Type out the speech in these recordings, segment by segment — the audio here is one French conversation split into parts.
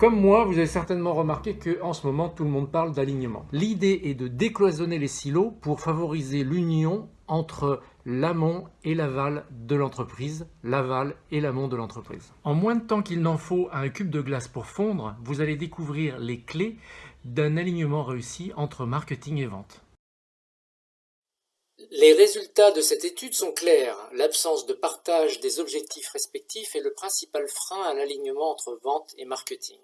Comme moi, vous avez certainement remarqué que en ce moment, tout le monde parle d'alignement. L'idée est de décloisonner les silos pour favoriser l'union entre l'amont et l'aval de l'entreprise, l'aval et l'amont de l'entreprise. En moins de temps qu'il n'en faut à un cube de glace pour fondre, vous allez découvrir les clés d'un alignement réussi entre marketing et vente. Les résultats de cette étude sont clairs. L'absence de partage des objectifs respectifs est le principal frein à l'alignement entre vente et marketing.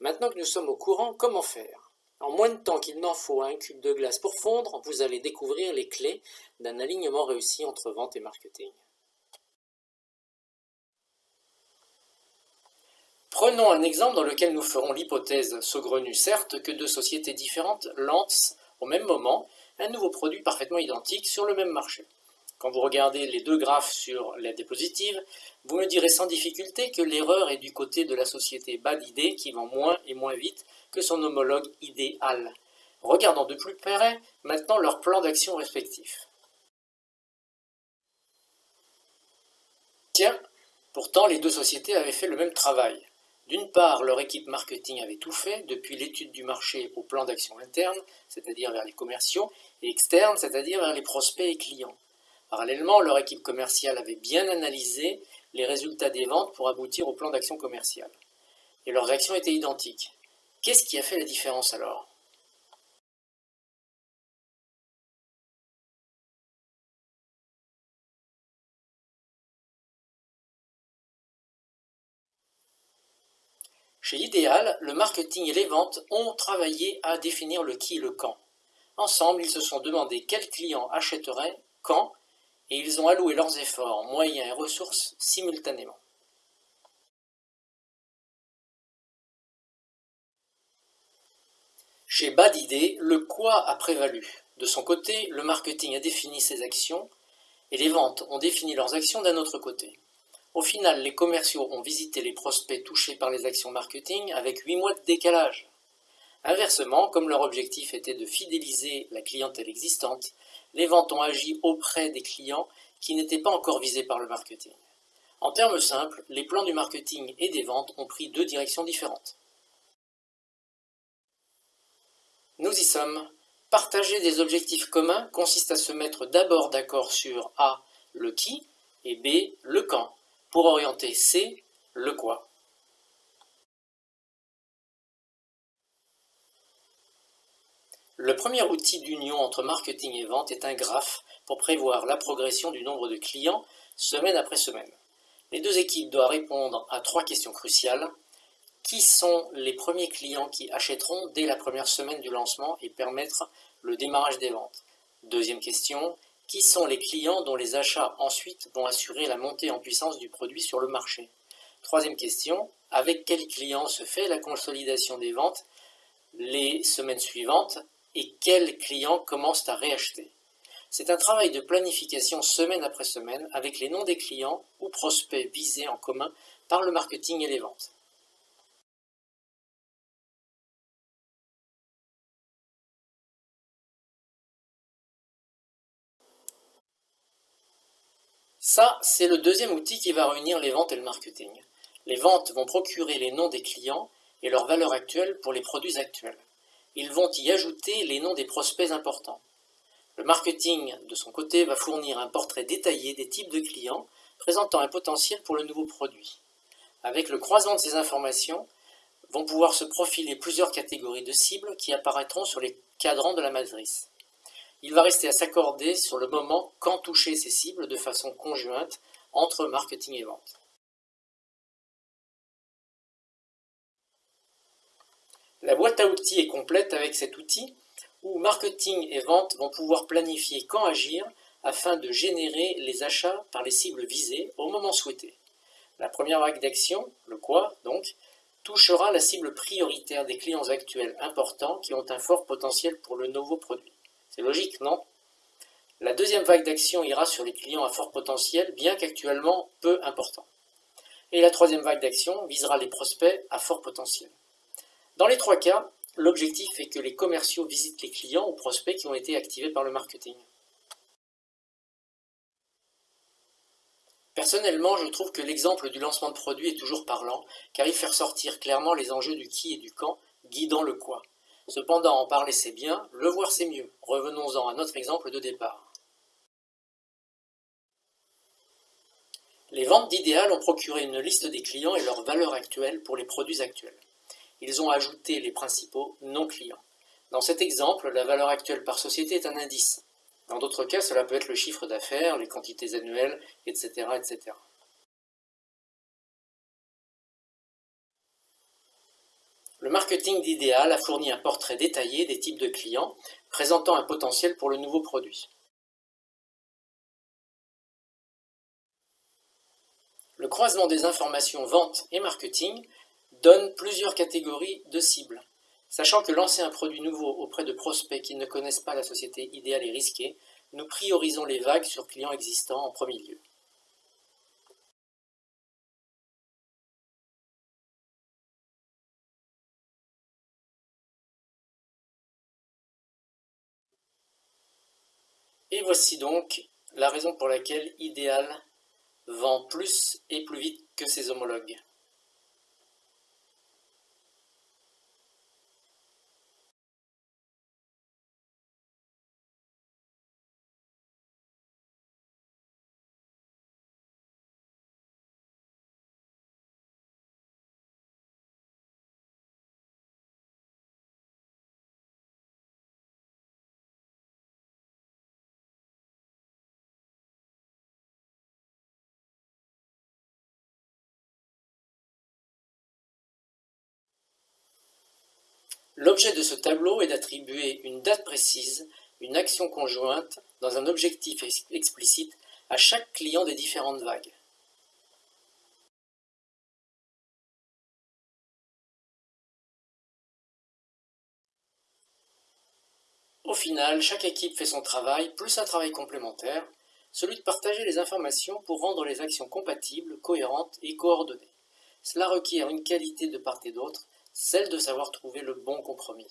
Maintenant que nous sommes au courant, comment faire? En moins de temps qu'il n'en faut à un cube de glace pour fondre, vous allez découvrir les clés d'un alignement réussi entre vente et marketing. Prenons un exemple dans lequel nous ferons l'hypothèse, saugrenue certes, que deux sociétés différentes lancent au même moment un nouveau produit parfaitement identique sur le même marché. Quand vous regardez les deux graphes sur la diapositive, vous me direz sans difficulté que l'erreur est du côté de la société bas d'idées qui vend moins et moins vite que son homologue idéal. Regardons de plus près maintenant leur plan d'action respectif. Tiens, pourtant les deux sociétés avaient fait le même travail. D'une part, leur équipe marketing avait tout fait, depuis l'étude du marché au plan d'action interne, c'est-à-dire vers les commerciaux, et externe, c'est-à-dire vers les prospects et clients. Parallèlement, leur équipe commerciale avait bien analysé les résultats des ventes pour aboutir au plan d'action commercial. Et leurs actions étaient identiques. Qu'est-ce qui a fait la différence alors? Chez Idéal, le marketing et les ventes ont travaillé à définir le qui et le quand. Ensemble, ils se sont demandé quels clients achèteraient, quand, et ils ont alloué leurs efforts, moyens et ressources simultanément. Chez Bad Idée, le quoi a prévalu. De son côté, le marketing a défini ses actions et les ventes ont défini leurs actions d'un autre côté. Au final, les commerciaux ont visité les prospects touchés par les actions marketing avec 8 mois de décalage. Inversement, comme leur objectif était de fidéliser la clientèle existante, les ventes ont agi auprès des clients qui n'étaient pas encore visés par le marketing. En termes simples, les plans du marketing et des ventes ont pris deux directions différentes. Nous y sommes. Partager des objectifs communs consiste à se mettre d'abord d'accord sur A, le qui, et B, le quand pour orienter C, le quoi. Le premier outil d'union entre marketing et vente est un graphe pour prévoir la progression du nombre de clients semaine après semaine. Les deux équipes doivent répondre à trois questions cruciales. Qui sont les premiers clients qui achèteront dès la première semaine du lancement et permettre le démarrage des ventes? Deuxième question, qui sont les clients dont les achats ensuite vont assurer la montée en puissance du produit sur le marché? Troisième question, avec quels clients se fait la consolidation des ventes les semaines suivantes et quels clients commencent à réacheter? C'est un travail de planification semaine après semaine avec les noms des clients ou prospects visés en commun par le marketing et les ventes. Ça, c'est le deuxième outil qui va réunir les ventes et le marketing. Les ventes vont procurer les noms des clients et leur valeur actuelle pour les produits actuels. Ils vont y ajouter les noms des prospects importants. Le marketing, de son côté, va fournir un portrait détaillé des types de clients présentant un potentiel pour le nouveau produit. Avec le croisement de ces informations, vont pouvoir se profiler plusieurs catégories de cibles qui apparaîtront sur les cadrans de la matrice. Il va rester à s'accorder sur le moment quand toucher ces cibles de façon conjointe entre marketing et vente. La boîte à outils est complète avec cet outil où marketing et vente vont pouvoir planifier quand agir afin de générer les achats par les cibles visées au moment souhaité. La première vague d'action, le quoi donc, touchera la cible prioritaire des clients actuels importants qui ont un fort potentiel pour le nouveau produit. C'est logique, non? La deuxième vague d'action ira sur les clients à fort potentiel, bien qu'actuellement peu importants. Et la troisième vague d'action visera les prospects à fort potentiel. Dans les trois cas, l'objectif est que les commerciaux visitent les clients ou prospects qui ont été activés par le marketing. Personnellement, je trouve que l'exemple du lancement de produit est toujours parlant, car il fait ressortir clairement les enjeux du qui et du quand, guidant le quoi. Cependant, en parler c'est bien, le voir c'est mieux. Revenons-en à notre exemple de départ. Les ventes d'idéal ont procuré une liste des clients et leur valeur actuelle pour les produits actuels. Ils ont ajouté les principaux non-clients. Dans cet exemple, la valeur actuelle par société est un indice. Dans d'autres cas, cela peut être le chiffre d'affaires, les quantités annuelles, etc., etc. Le marketing d'idéal a fourni un portrait détaillé des types de clients, présentant un potentiel pour le nouveau produit. Le croisement des informations vente et marketing donne plusieurs catégories de cibles. Sachant que lancer un produit nouveau auprès de prospects qui ne connaissent pas la société idéale est risqué, nous priorisons les vagues sur clients existants en premier lieu. Et voici donc la raison pour laquelle Ideal vend plus et plus vite que ses homologues. L'objet de ce tableau est d'attribuer une date précise, une action conjointe, dans un objectif explicite, à chaque client des différentes vagues. Au final, chaque équipe fait son travail, plus un travail complémentaire, celui de partager les informations pour rendre les actions compatibles, cohérentes et coordonnées. Cela requiert une qualité de part et d'autre, celle de savoir trouver le bon compromis.